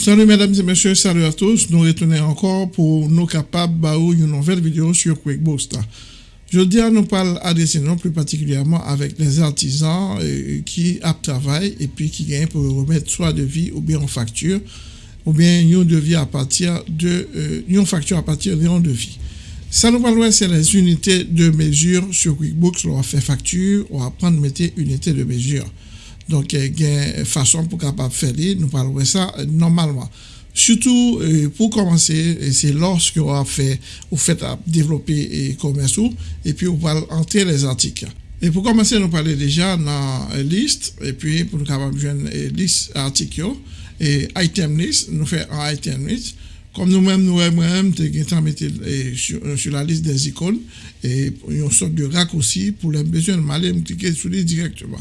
Salut mesdames et messieurs, salut à tous. Nous retournons encore pour nous capables de une nouvelle vidéo sur QuickBooks. Je dis à nous parler adresser nous plus particulièrement avec les artisans euh, qui travaillent et puis qui gagnent pour remettre soit de vie ou bien en facture ou bien une devis à partir de euh, une facture à partir de devis. Ça nous parle c'est les unités de mesure sur QuickBooks. On va faire facture, on va prendre mettre unité de mesure. Donc, il y a une façon pour faire nous parlons de ça euh, normalement. Surtout, euh, pour commencer, c'est lorsque vous fait, vous faites développer et et puis vous va entrer les articles. Et pour commencer, nous parlons déjà dans la liste, et puis pour nous capable une liste articles, et item list, nous faisons un item list. Comme nous-mêmes, nous-mêmes, nous sur, sur la liste des icônes, et une sorte de raccourci pour les besoins de mal cliquer sur les directement.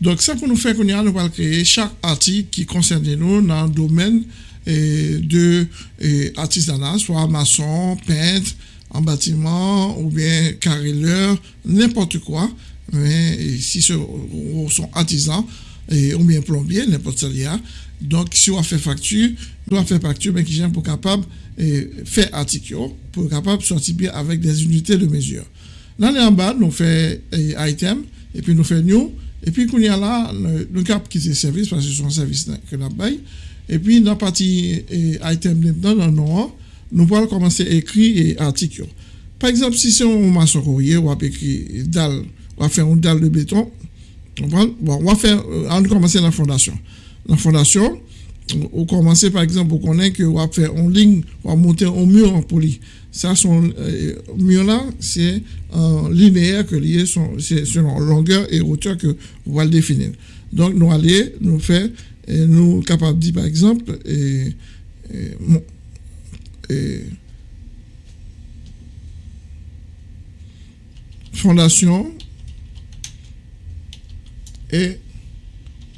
Donc, ça pour nous a, nous allons créer chaque article qui concerne nous dans le domaine de eh, artisanat, soit maçon, peintre, en bâtiment ou bien carreleur, n'importe quoi. Mais si ce sont artisans ou bien plombier, n'importe quoi. Donc, si on fait facture, on doit faire facture, mais qui j'aime pour capable de faire article, pour capable de sortir bien avec des unités de mesure. Là, en bas, nous fait item, et puis nous fait new, et puis, qu'on y a là, nous cap quitter le service parce que c'est un service que nous avons. Et puis, dans la partie item dans le nom, nous allons commencer à écrire article. Par exemple, si c'est un maçon courrier, on va écrire dalle, on va faire une dalle de béton. Bon, on va faire, on va commencer la fondation. La fondation, on commence par exemple, on connaît que on va faire une ligne, on va monter un mur en poli. Ça, son euh, mur là, c'est un linéaire que lié c'est selon longueur et hauteur que on va le définir. Donc, nous allons nous faire, et nous capables de dire par exemple, et, fondation et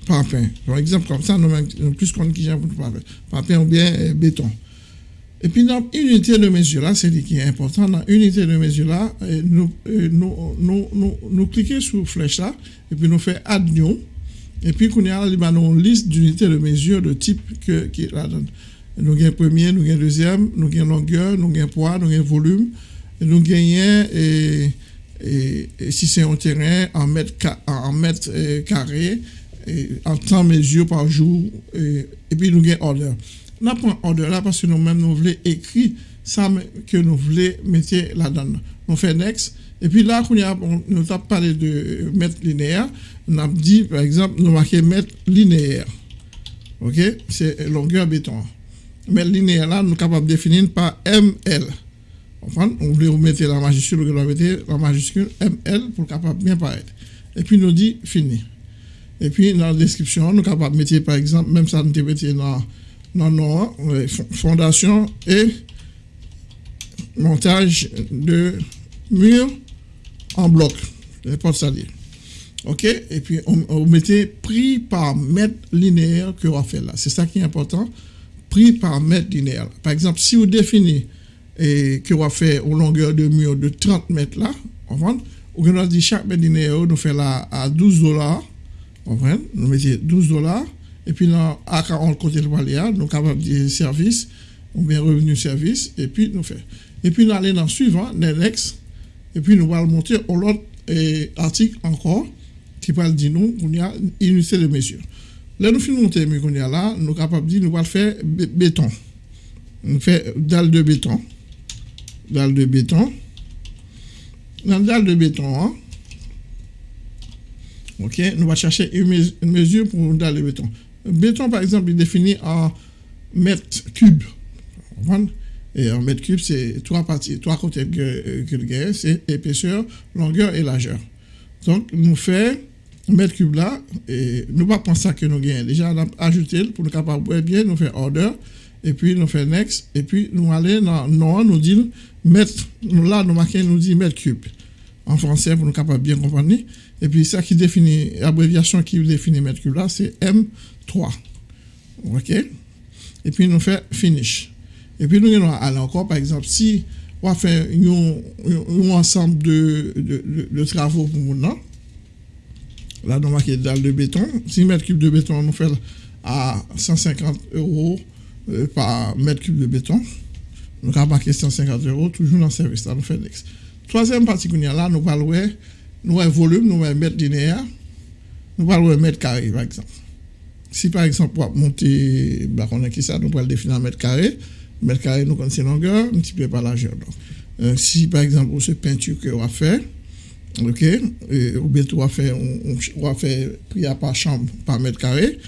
parpaing. Par exemple, comme ça, nous avons plus qu'on qui pour parpaing. Parpaing ou bien euh, béton. Et puis, dans l'unité de mesure là, c'est ce qui est important. Dans l'unité de mesure là, euh, nous, euh, nous, nous, nous, nous cliquons sur flèche là, et puis nous faisons add new. Et puis, nous avons une liste d'unités de mesure de type que, qui la donne. Nous avons premier, nous avons deuxième, nous avons longueur, nous avons poids, nous avons volume, nous avons et, et, si c'est un terrain en mètres, en mètres carrés, en temps mesure par jour, et, puis nous avons order. Nous prenons order là parce que nous-mêmes, nous voulons écrire ça que nous voulons mettre là-dedans. Nous faisons next. Et puis là, nous avons parlé de mètre linéaire. On a dit, par exemple, nous marquons mètre linéaire. OK? C'est longueur béton. Mètre linéaire là, nous sommes capables de définir par ML. On voulait mettre la majuscule, mettre la majuscule ML pour capable bien paraître. Et puis nous dit fini. Et puis, dans la description, nous sommes capables de mettre, par exemple, même ça, nous mettre dans, dans nos fondation et montage de murs en bloc, les portes saliers. OK? Et puis, on, on mettait prix par mètre linéaire que on faire là. C'est ça qui est important. Prix par mètre linéaire. Par exemple, si vous définissez et que va faire une longueur de mur de 30 mètres là, on va, dit chaque mètre linéaire, nous fait là à 12 dollars nous mettons 12 dollars. Et puis, dans, à 40 côté de Valéa, nous sommes capables de service, ou bien revenu service, et puis nous faisons. Et puis, nous allons dans le suivant, next, et puis nous allons monter au l'autre article encore, qui parle de nous, qu'on y a unité de mesure. Là, nous finissons monter, mais y a là, nous sommes capables de nous allons faire béton. On fait dalle de béton. Dalle de béton. Dans dalle de béton, hein, OK, nous allons chercher une, mesure pour dans le béton. Le béton, par exemple, est défini en mètres cubes. Et en mètres cubes, c'est trois parties, trois côtés que, le c'est épaisseur, longueur et largeur. Donc, nous faisons mètre cube là, et nous pas penser que nous gagnons. Déjà, a ajouté pour nous capables bien, nous faisons order, et puis nous faisons next, et puis nous allons dans non, nous dit mètre, là, nous marquons, nous dit mètre cube. En français, pour nous capables bien comprendre. Et puis ça qui définit, l'abréviation qui définit mètre cube là, c'est M3. OK? Et puis nous fait finish. Et puis nous allons aller encore, par exemple, si on va faire un ensemble de, de, travaux pour nous, là, nous marquons dalle de béton. 6 mètres cubes de béton, nous fait à 150 euros euh, par mètre cube de béton. Nous avons marqué 150 euros, toujours dans le service là, nous faisons next. Troisième partie qu'on a là, nous parlons nous avons volume, nous avons mètre linéaire, nous parlons mètre carré par exemple. Si par exemple, pour monter, bah, on a qui ça, nous pouvons définir en mètre carré. Mètre carré, nous connaissons longueur, multiplié par largeur. Euh, si par exemple, pour ce peinture que on va faire, ok, ou bien on va faire, on, faire prix par chambre par mètre carré,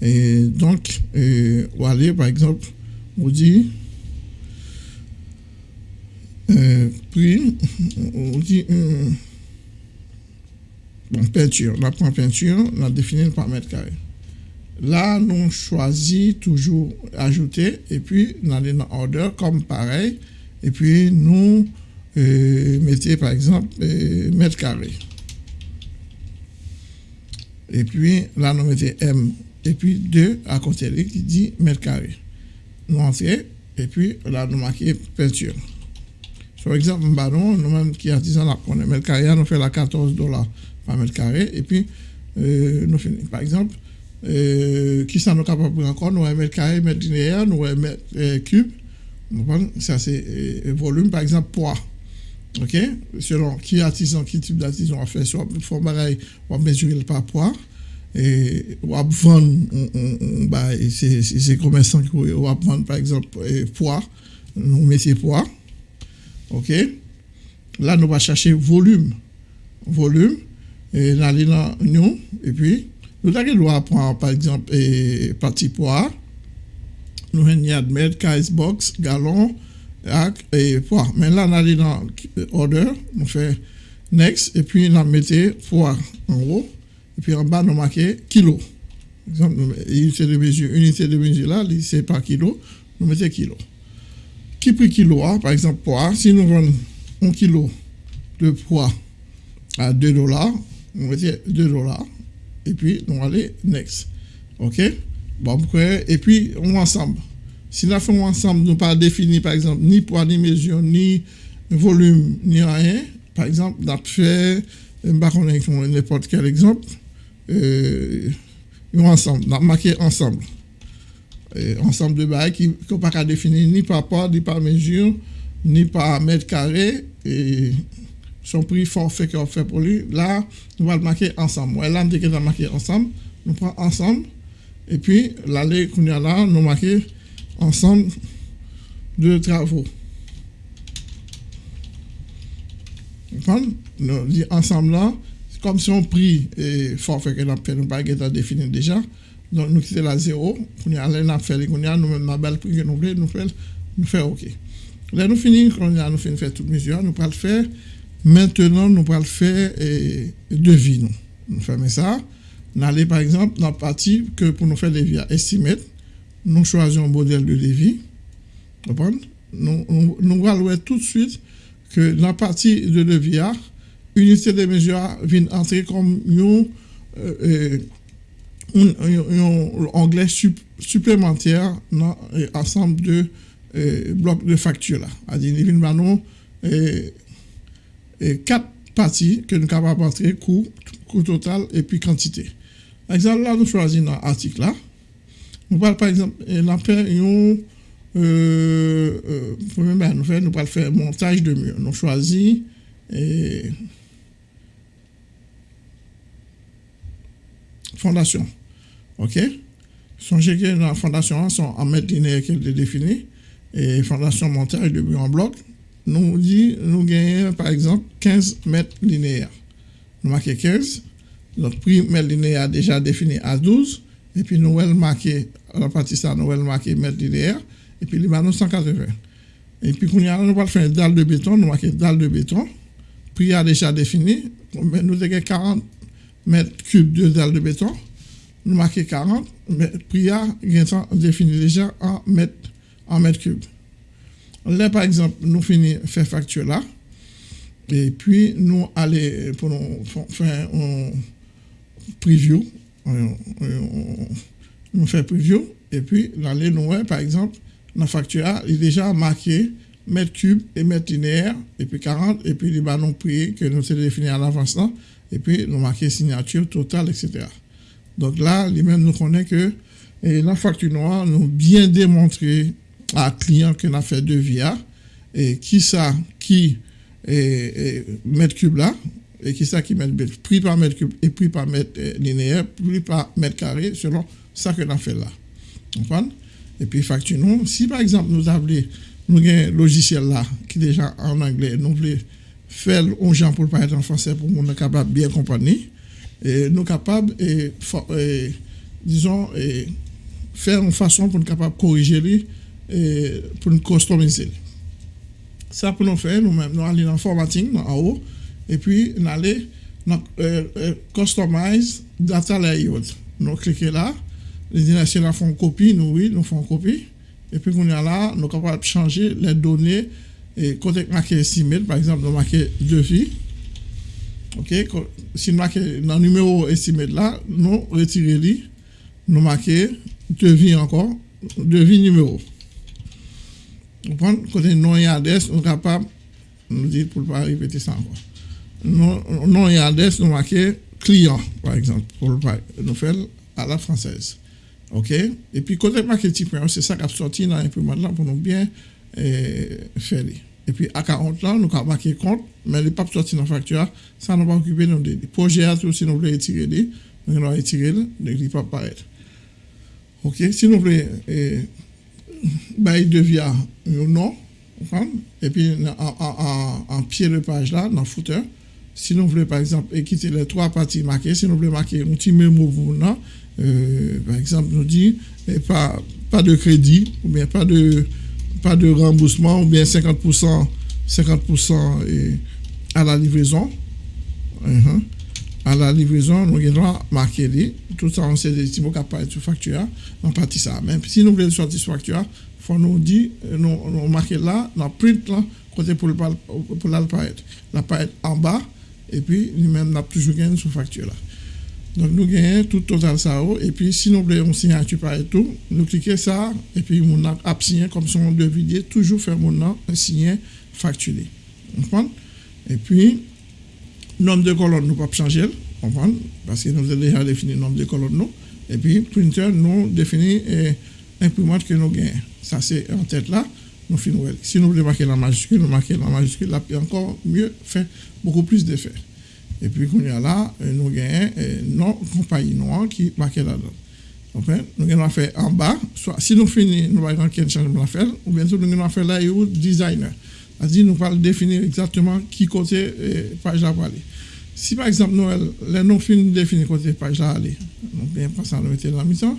et donc, on va aller par exemple, on dit, euh, prix, on dit, euh, bon, peinture, on apprend peinture, on a défini par mètre carré. Là, nous choisissons toujours ajouter et puis nous allons dans order comme pareil. Et puis nous euh, mettons par exemple euh, mètre carré. Et puis là, nous mettons M. Et puis 2 à côté de qui dit mètre carré. Nous entrons et puis là, nous marquons peinture. Par exemple, ballon, nous-mêmes qui artisan la connaît mètre carré, nous faisons la 14 dollars par mètre carré. Et puis, euh, nous finissons. Par exemple, euh, qui sont capables encore, nous mètre carré, mètre linéaire, nous mètre euh, cube. Ça, c'est volume, par exemple, poids. OK? Selon qui artisan, qui type d'artisan on fait, soit faut pareil, on va mesurer par poids. Et on va vendre, bah, c'est commerçants qui vont vendre, par exemple, poids, nous mettons poids. OK? Là, nous allons chercher volume. Volume. Et là, nous, et puis, nous avons prendre, par exemple, et partie poids. Nous avons admettre case box, gallon, et poids. Mais là, nous allons dans order, nous faisons next, et puis nous mettons poids en haut, et puis en bas, nous marquons kilo. Par exemple, unité de mesure, unité de mesure là, c'est par kilo, nous mettons kilo. Qui prix kilo, hein? par exemple, poids, si nous vendons un kilo de poids à 2 dollars, nous mettons 2 dollars et puis on va aller next. OK? Bon, et puis on ensemble. Si nous faisons ensemble, nous pas défini par exemple ni poids, ni mesure, ni volume, ni rien. Par exemple, on a fait, n'importe quel exemple, euh, ensemble, on a marqué ensemble. ensemble de bails qui ne pas définir ni par poids, ni par mesure, ni par mètre carré. Et son prix forfait qu'on fait pour lui, là, nous allons le marquer ensemble. Ouais, là, on a marqué ensemble, nous prenons ensemble, et puis l'allée qu'on a là, nous marquons ensemble de travaux. Nous dit ensemble là, comme si on prix et forfait que nous fait, nous pas défini déjà. Donc nous quittons la zéro, nous allons faire les nous nous-mêmes, nous prix que nous voulons, nous faisons, nous OK. Là, nous finissons, nous avons fini de faire toutes mesures, nous allons le faire Maintenant, nous allons faire eh, devis. Nous. nous faisons ça. Nous allons, par exemple, dans la partie que pour nous faire devis à estimate, nous choisissons un modèle de devis. Nous, nous, nous allons tout de suite que dans la partie de devis, unité de mesure vient entrer comme une, euh, euh supplémentaire dans euh, l'ensemble de euh, blocs de factures. C'est-à-dire, nous quatre parties que nous sommes capables d'entrer, coût, coût total et puis quantité. Par exemple, là, nous choisissons l'article là. Nous parlons par exemple, nous euh, euh, ben, faire, nous faire montage de mur. Nous choisissons et fondation. OK? Songez que la fondation, hein, sont en mètre linéaire qu'elle est définie. Et fondation montage de mur en bloc, nous dit, nous gagnons par exemple 15 mètres linéaires. Nous marquons 15. Notre prix mètre linéaire déjà défini à 12. Et puis nous allons marquer, la partie ça, nous allons marquer mètre linéaire. Et puis nous 180. Et puis, nous allons faire une dalle de béton, nous marquons dalle de béton. Prix a déjà défini. Nous avons 40 mètres cubes de dalle de béton. Nous marquons 40. Mais prix a défini déjà en mètres, en mètres cubes. Là, par exemple, nous finissons faire facture là. Et puis, nous allons pour faire un preview. Nous faisons preview. Et puis, dans les nous, par exemple, la facture il est déjà marqué mètre cube et mètre linéaire, et puis 40, et puis les ballons prix que nous avons défini à l'avance là, et puis nous marquons signature totale, etc. Donc là, lui-même nous connaît que et la facture noire nous bien démontré à client qu'on a fait de via et qui ça qui est, mètre cube là et qui ça qui met prix par mètre cube et prix par mètre euh, linéaire, prix par mètre carré selon ça que a fait là. Et puis facture nous, si par exemple nous avons nous un logiciel là qui est déjà en anglais, nous voulons faire un genre pour parler en français pour nous capable bien comprendre et nous capables et, disons et faire une façon pour nous capable corriger et pour nous customiser. Ça pour nous faire nous même nous aller dans formatting en haut et puis nous aller dans euh, euh, customize data layout. Nous cliquer là, les directions font copie, nous oui, nous font copie et puis qu'on est là, nous sommes capables de changer les données et quand on marqué estimate, par exemple, nous marquons devis. OK, si nous marquons dans le numéro estimate là, nous retirons nous marquons devis encore, devis numéro. Vous Côté non et nous sommes capables, nous dire pour ne pas répéter ça encore. Non, non nous client, par exemple, pour nous faire à la française. OK? Et puis, côté marketing, c'est ça qui a dans l'imprimante là pour nous bien euh, faire. Et puis, à 40 ans, nous avons marqué compte, mais les pas dans la facture, ça nous va occuper nos. Projet, si nous voulons retirer, nous allons retirer, ne pas paraître. OK? Si nous voulons, euh, bah, il devient non, et puis en, en, en, pied de page là, dans le footer, si nous voulons par exemple quitter les trois parties marquées, si nous voulons marquer un petit mémo nous, euh, par exemple, nous dit pas, pas de crédit, ou bien pas de, pas de remboursement, ou bien 50%, 50% à la livraison. Uh-huh. À la livraison, nous avons marqué tout ça, on sait des petits mots qui apparaissent sur facture, on partit ça. Même si nous voulons sortir sur facture, il faut nous dire, nous, nous marquer là, dans print là, côté pour, l'apparaître. L'apparaître en bas, et puis nous-mêmes, nous toujours gagné sur facture là. Donc, nous gagnons tout total ça. Et puis, si nous voulons signature par et tout, nous cliquons ça, et puis, nous avons signé comme son devis, toujours faire mon nom. Vous Et puis, nombre de colonnes, nous pas changer, comprenez Parce que nous avons déjà défini le nombre de colonnes, nous. Et puis, printer, nous définit l'imprimante que nous gagnons. Ça, c'est en tête là. Nous finissons. Si nous voulons marquer la majuscule, nous marquons la majuscule, là, puis encore mieux, fait beaucoup plus d'effets. Et puis, qu'on y a là, euh, nous avons non compagnie noire qui marque là-dedans. Nous allons faire en bas, soit si nous finissons, nous allons faire un changement à faire, ou bien nous allons faire là, où designer. C'est-à-dire, nous allons définir exactement qui côté euh, page là va aller. Si par exemple, nous, les non définir côté page là aller, donc bien passant, nous mettons la mission,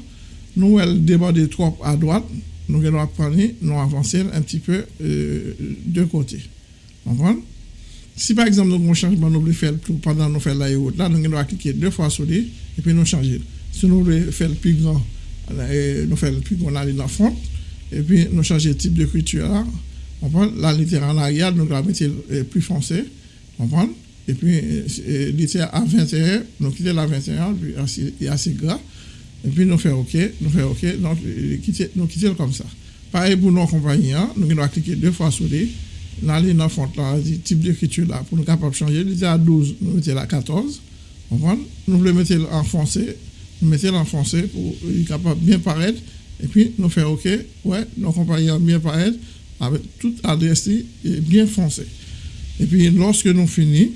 nous allons déborder trop à droite, nous allons nous avancer un petit peu euh, de côté. Si par exemple nous un changement, nous voulons faire pendant nous faire la route, là, nous allons cliquer deux fois sur lui et puis nous changer. Si nous voulons faire le plus grand, nous faisons le plus grand, aller le fond et puis nous changer le la littérature en arrière, nous allons mettre plus foncé. On prend et puis littérature à 21, nous quittons la 21, puis assez, assez gras. Et puis nous faisons OK, nous faisons OK, donc nous quittons comme ça. Pareil pour nos compagnons, hein. nous allons cliquer deux fois sur lui dans les dans là, type d'écriture là, pour nous capables de changer. Était à 12, nous mettons à 14. Nous voulons mettre en français, nous mettons en français pour être capable de bien paraître. Et puis, nous faisons OK, ouais, nos compagnons bien paraître avec toute adresse et bien foncé. Et puis, lorsque nous finissons,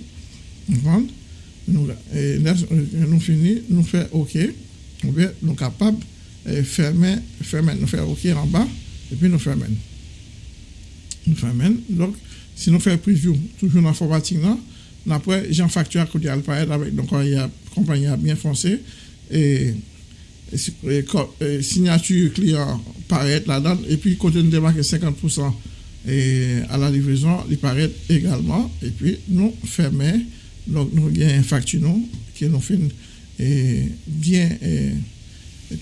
nous, nous nous faisons OK, nous sommes capables de fermer, fermer, nous faisons OK en bas, et puis nous fermons. Nous faisons Donc, si nous faisons preview, toujours dans l'informatique, après, j'ai un facture qui paraître avec donc il y a compagnie bien foncé et, signature client paraît là-dedans et puis côté nous démarquer 50% et à la livraison, il paraît également et puis nous fermons donc nous avons une facture nous, qui nous fait bien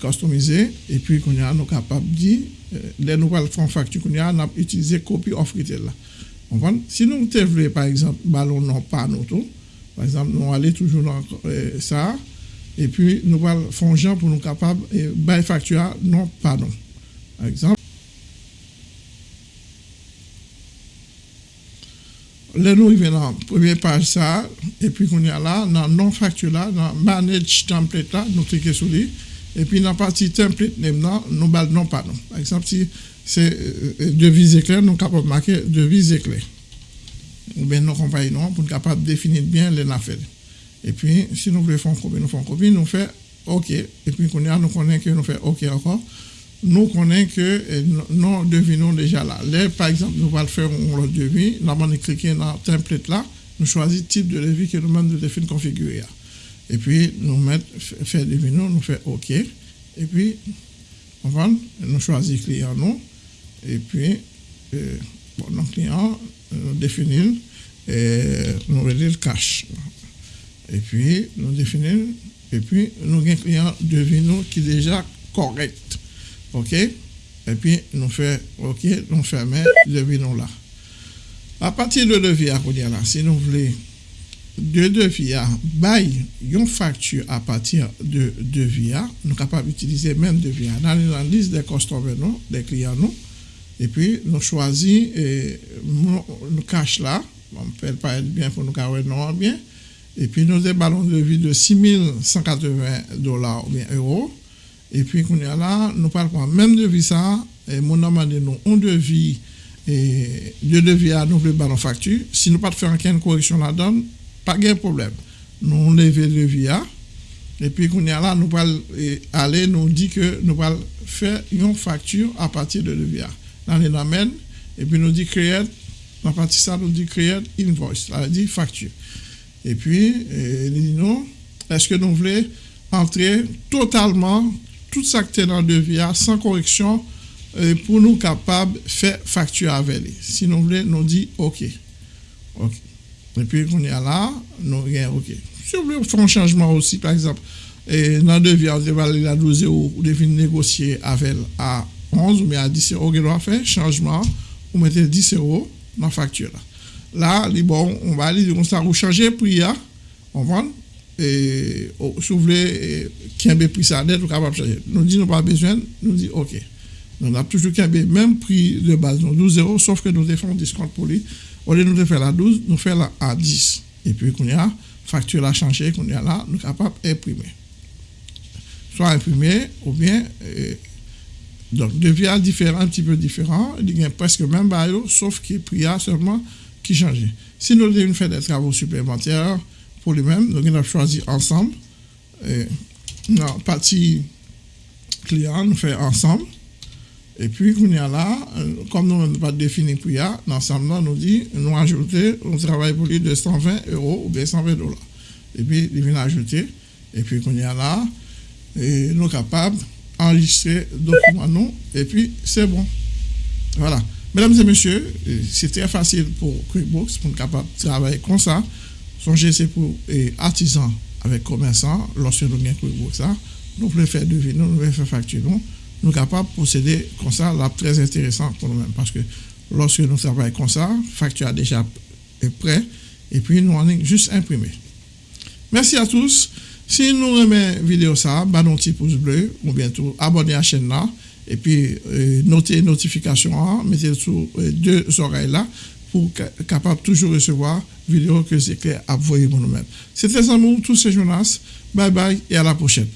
customisé et puis qu'on nous capable de dire euh, les nouvelles fonds facture qu'on a utilisé copy of retail là. Si nous voulons par exemple ballon non pas nous par exemple nous allons toujours dans euh, ça et puis nous allons faire pour nous capables et bail facture non pas non par exemple Là, nous arrivons dans la première page, et puis qu'on est là, dans non facture là, dans manage template là, nous cliquons sur lui, Et puis, dans la partie template, nous non pas non. Par exemple, si c'est euh, devise éclair, nous sommes capables de marquer devise éclair. Ou bien nos compagnies non, pour être capable de définir bien les affaires. Et puis, si nous voulons faire une copie, nous faisons copie, nous faisons OK. Et puis, nous connaissons que nous faisons OK encore. Nous connaissons que nous devinons déjà là. Là, par exemple, nous allons faire un devis. Nous allons cliquer dans le template là. Nous choisissons le type de devis que nous de définir configurer. Et puis, nous mettons faire devinons, nous faisons OK. Et puis, on nous choisissons client nous. Et puis, euh, bon, nos clients, nous définissons, et nous le cash. Et puis, nous définissons, et puis, nous avons un client devinons qui est déjà correct. OK? Et puis, nous faisons OK, nous fermons le devinons là. À partir de devis à là, si nous voulons de devis bail une facture à partir de devis nous sommes capables d'utiliser même devis dans la liste des customers des clients nous et puis nous choisissons nous cache là on peut pas être bien pour nous carrer non bien et puis nous avons de devis de 6180 dollars ou bien euros et puis qu'on est là nous parlons même devis ça et mon demandé nous un devis et de devis à nous ballon facture si nous pas faire aucune correction là-dedans pas de problème. Nous levons le via. Et puis, qu'on là, nous allons aller, nous dit que nous allons faire une facture à partir de l'EVIA. Dans les amène, et puis nous dit créer, à partir de ça, nous dit créer invoice, ça dit facture. Et puis, dit non, est-ce que nous voulons entrer totalement tout ça qui est dans le via sans correction pour nous capables de faire facture avec. Si nous voulons, nous dit OK. Et puis, qu'on est là, nous avons OK. Si vous voulez faire un changement aussi, par exemple, dans le devis, vous devez à 12 euros, vous devez négocier avec à 11 ou à 10 euros, vous devez faire changement, vous mettez 10 euros dans la facture. Là, là on va aller, on ça, vous changez prix, hein. on vend, et oh, si vous voulez, qu'il y ait prix ça net, vous capable de changer. Nous disons pas besoin, nous disons OK. Nous avons toujours qu'il y même prix de base, 12 euros, sauf que nous défendons un discount pour lui. Au lieu de nous faire la 12, nous faisons la à 10. Et puis, qu'on y a, facture a changé, qu'on y a là, nous sommes capables d'imprimer. Soit imprimer, ou bien, euh, donc, devient différent, un petit peu différent, il y a presque même bail, sauf le prix a seulement qui. Si nous devons faire des travaux supplémentaires pour lui-même, nous avons choisi ensemble. Et, non, partie client, nous faisons ensemble. Et puis, y a là, euh, comme nous n'avons pas défini prix, l'ensemble, nous dit, nous ajouter, on travaille pour lui de 120 euros ou bien 120 dollars. Et puis, il vient ajouter. Et puis, qu'on y a là, et nous sommes capables d'enregistrer document nous, et puis c'est bon. Voilà. Mesdames et messieurs, euh, c'est très facile pour QuickBooks, pour être capable de travailler comme ça. Songez, c'est pour artisans avec commerçants, lorsque nous avons QuickBooks, nous pouvons faire devis, nous pouvons faire facture, nous sommes capables de procéder comme ça, là, très intéressant pour nous-mêmes. Parce que lorsque nous travaillons comme ça, facture déjà est prêt, et puis nous en juste imprimé. Merci à tous. Si nous la vidéo ça, bah un petit pouce bleu, ou bientôt abonnez à la chaîne là, et puis euh, notez notification, hein, mettez sous euh, deux oreilles là, pour capable toujours recevoir vidéo que c'est clair à vous nous-mêmes. C'était Amour, tous ces Jonas. Bye bye et à la prochaine.